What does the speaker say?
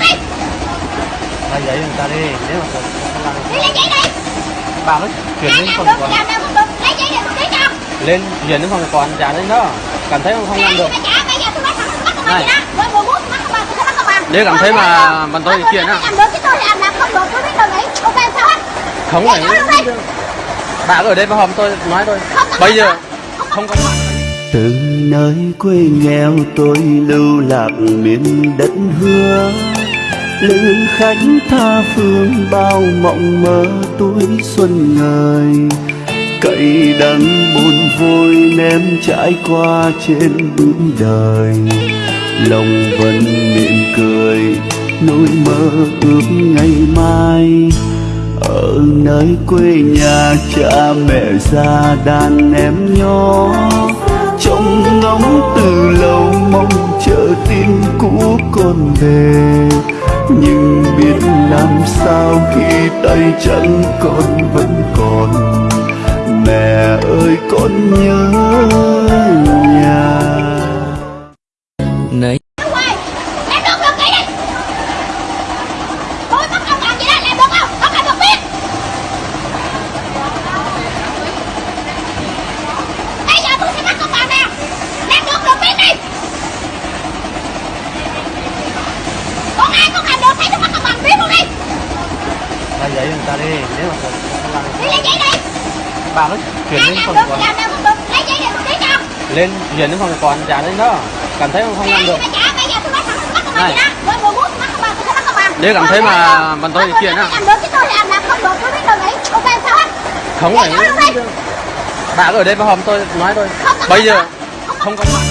đi. Lấy giấy người ta đi nếu mà không làm đi lấy giấy đi. Bà cứ chuyển làm phòng làm được. Lấy giấy để tôi ký cho. Lên chuyển đến phòng quản trả lên đó. Cảm thấy không làm được. Này. Nếu cảm thấy mà bọn tôi kiện á. không phải đi. Bà ở đây mà hôm tôi nói thôi. Bây giờ không có mặt từ nơi quê nghèo tôi lưu lạc miền đất hứa lữ khách tha phương bao mộng mơ tuổi xuân ngời. Cậy đắng buồn vui ném trải qua trên bước đời. Lòng vẫn mỉm cười, nỗi mơ ước ngày mai. Ở nơi quê nhà cha mẹ già đàn em nhỏ. Trông ngóng từ lâu mong chờ tin cũ con về nhưng biết làm sao khi tay chân con vẫn còn. Mẹ ơi con nhớ giấy nếu mà lấy giấy đi bà nó chuyển lên đến phòng con, quản lấy giấy lên chuyển đến phòng quản trả lên đó cảm thấy không làm được Này. Nếu cảm thấy mà bọn tôi chuyển á. không phải bà ở đây mà hôm tôi nói thôi bây giờ không có mặt